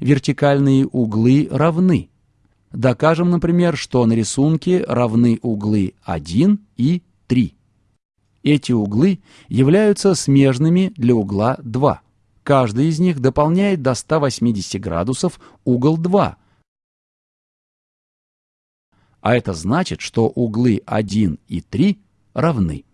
вертикальные углы равны. Докажем, например, что на рисунке равны углы 1 и 3. Эти углы являются смежными для угла 2. Каждый из них дополняет до 180 градусов угол 2. А это значит, что углы 1 и 3 равны.